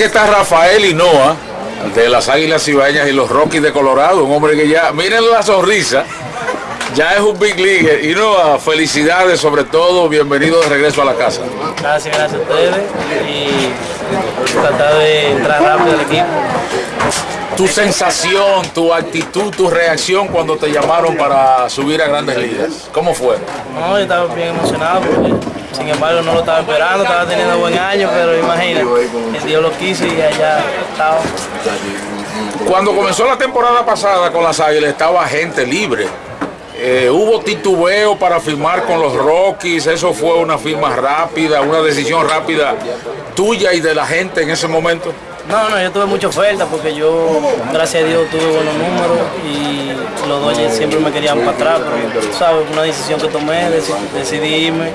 está Rafael Hinoa, de las Águilas Cibaeñas y los Rockies de Colorado, un hombre que ya, miren la sonrisa, ya es un big league. Hinoa, felicidades sobre todo, bienvenido de regreso a la casa. Gracias, gracias a ustedes y tratar de entrar rápido al equipo. Tu sensación, tu actitud, tu reacción cuando te llamaron para subir a Grandes Ligas, ¿cómo fue? No, yo estaba bien emocionado porque sin embargo no lo estaba esperando, estaba teniendo buen año, pero imagínate, el Dios lo quiso y allá estaba. Cuando comenzó la temporada pasada con las Águilas estaba gente libre. Eh, hubo titubeo para firmar con los Rockies, eso fue una firma rápida, una decisión rápida tuya y de la gente en ese momento. No, no, yo tuve mucha oferta porque yo, gracias a Dios, tuve buenos números y los Dodgers siempre me querían para atrás, pero, ¿sabes? Una decisión que tomé, decidí irme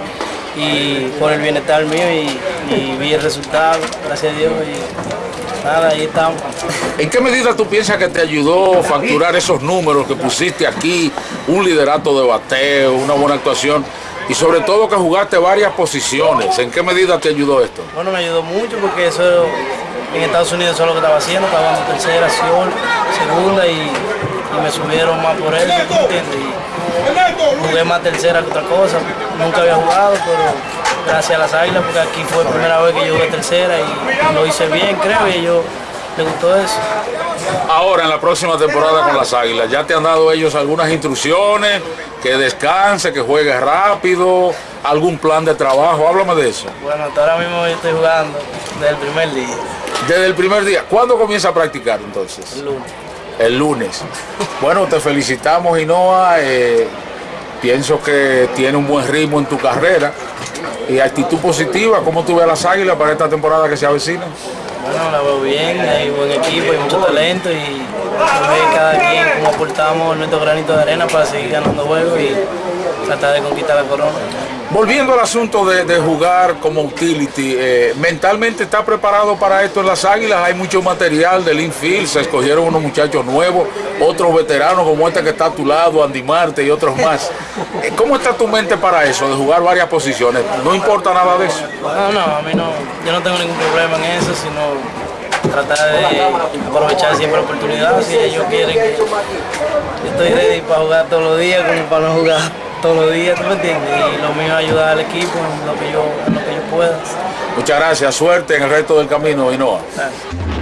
y por el bienestar mío y, y vi el resultado, gracias a Dios. Y, Nada, ahí estamos. ¿En qué medida tú piensas que te ayudó facturar esos números que pusiste aquí, un liderato de bateo, una buena actuación y sobre todo que jugaste varias posiciones? ¿En qué medida te ayudó esto? Bueno, me ayudó mucho porque eso en Estados Unidos eso es lo que estaba haciendo, estaba dando tercera, segunda y, y, me subieron más por ¿tú entiendes? Y jugué más tercera que otra cosa, nunca había jugado, pero gracias a las águilas, porque aquí fue la primera vez que yo jugué tercera y lo hice bien, creo, y yo le gustó eso. Ahora, en la próxima temporada con las Águilas, ¿ya te han dado ellos algunas instrucciones? Que descanse, que juegue rápido, algún plan de trabajo, háblame de eso. Bueno, hasta ahora mismo yo estoy jugando desde el primer día. Desde el primer día. ¿Cuándo comienza a practicar entonces? El lunes. El lunes. Bueno, te felicitamos, Inoa. Eh, pienso que tiene un buen ritmo en tu carrera y actitud positiva. ¿Cómo tú ves a las Águilas para esta temporada que se avecina? Bueno, la veo bien, hay buen equipo, hay mucho talento y cada quien como aportamos nuestro granito de arena para seguir ganando juegos y tratar de conquistar la corona. Volviendo al asunto de, de jugar como utility, eh, ¿mentalmente está preparado para esto en las Águilas? Hay mucho material del infield, se escogieron unos muchachos nuevos, otros veteranos como este que está a tu lado, Andy Marte y otros más. Eh, ¿Cómo está tu mente para eso, de jugar varias posiciones? ¿No importa nada de eso? No, no, a mí no, yo no tengo ningún problema en eso, sino tratar de aprovechar siempre la oportunidad. Si ellos quieren que yo estoy ready para jugar todos los días como para no jugar todos los días, ¿tú me entiendes? Y lo mío es ayudar al equipo en lo que yo, en lo que yo pueda. Muchas gracias, suerte en el resto del camino, Inoa. Gracias.